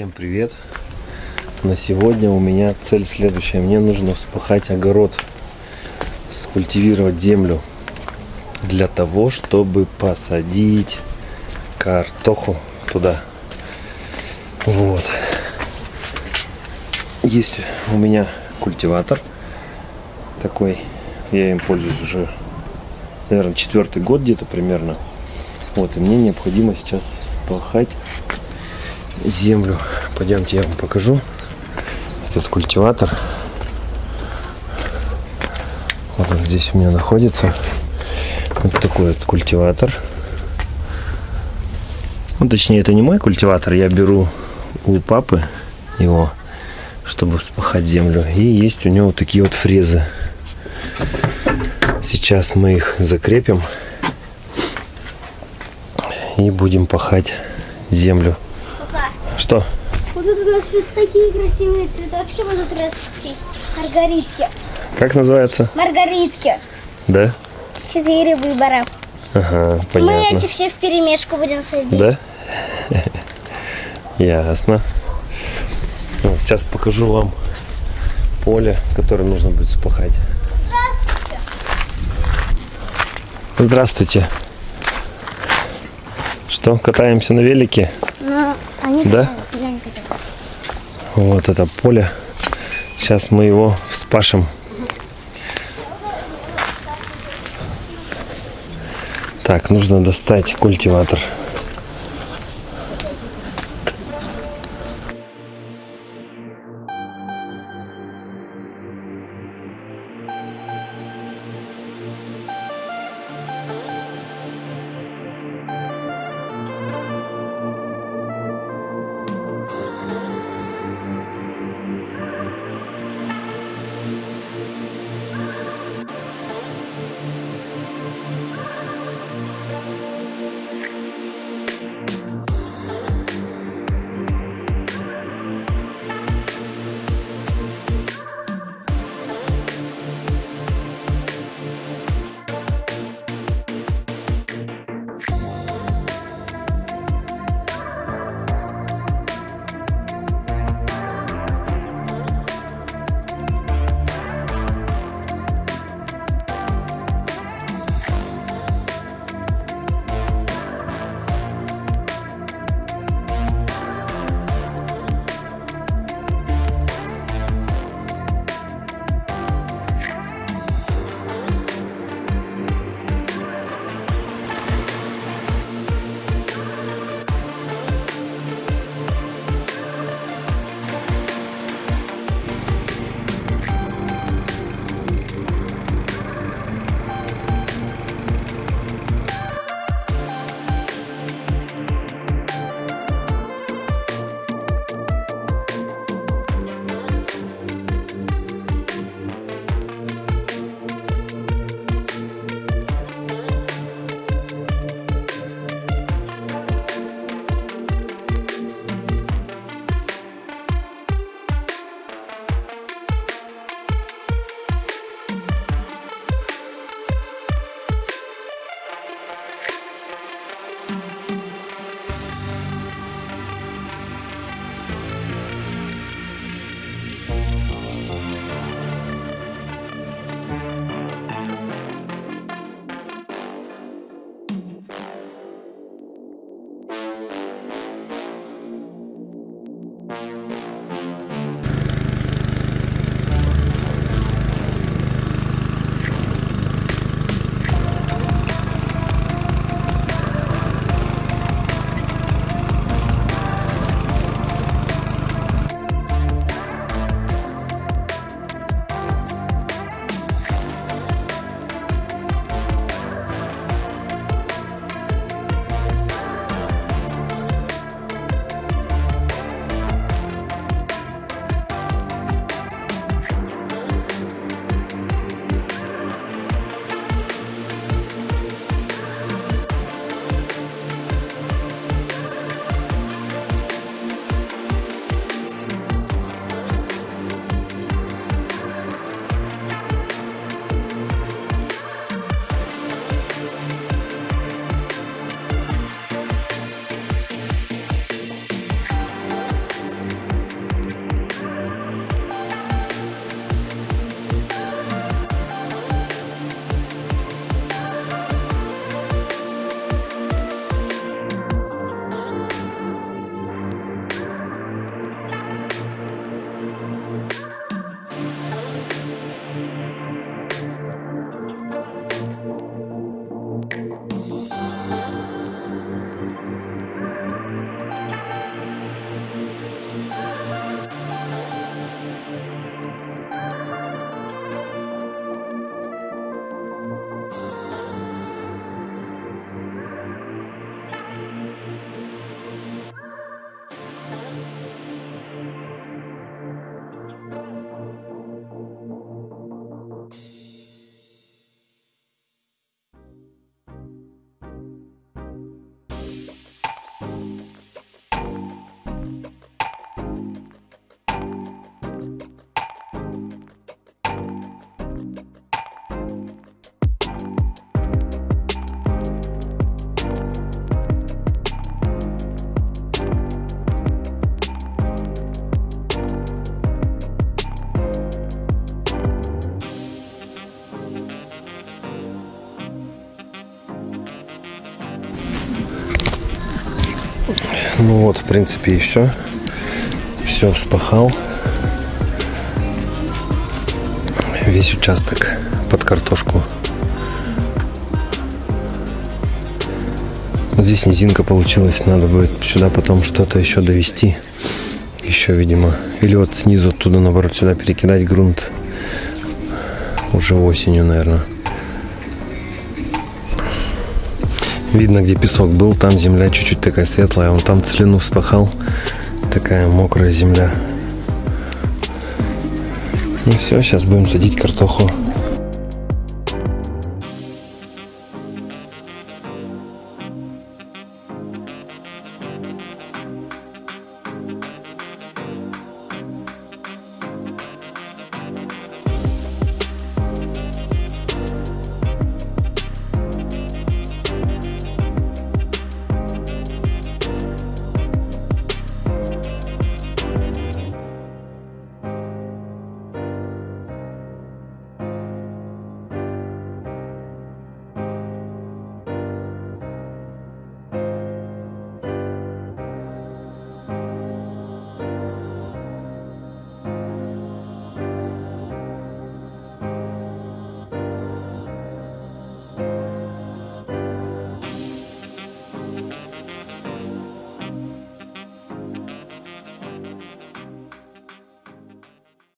Всем привет! На сегодня у меня цель следующая. Мне нужно вспахать огород, скультивировать землю для того, чтобы посадить картоху туда. Вот. Есть у меня культиватор такой. Я им пользуюсь уже, наверное, четвертый год где-то примерно. Вот, и мне необходимо сейчас вспахать землю. Пойдемте, я вам покажу. Этот культиватор. Вот он здесь у меня находится. Вот такой вот культиватор. Ну, точнее, это не мой культиватор. Я беру у папы его, чтобы вспахать землю. И есть у него вот такие вот фрезы. Сейчас мы их закрепим. И будем пахать землю. Что? Вот тут у нас сейчас такие красивые цветочки будут расти. Маргаритки. Как называется? Маргаритки. Да? Четыре выбора. Ага, Мы понятно. эти все в перемешку будем садить. Да? Ясно. Вот, сейчас покажу вам поле, которое нужно будет спахать. Здравствуйте. Что, катаемся на велике? Да? Вот это поле. Сейчас мы его вспашем. Так, нужно достать культиватор. Вот, в принципе, и все. Все вспахал. Весь участок под картошку. Вот здесь низинка получилась. Надо будет сюда потом что-то еще довести. Еще, видимо. Или вот снизу оттуда, наоборот, сюда перекидать грунт. Уже осенью, наверное. Видно, где песок был, там земля чуть-чуть такая светлая. Он там целину вспахал. Такая мокрая земля. Ну все, сейчас будем садить картоху